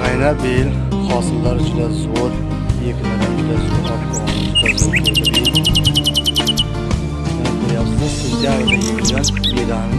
G'ayna bil hosillar juda zo'r, yigitlar juda zo'r, obqolar juda zo'r bo'ldi. Ko'ryapsiz, sentyabrda yigitlar bedani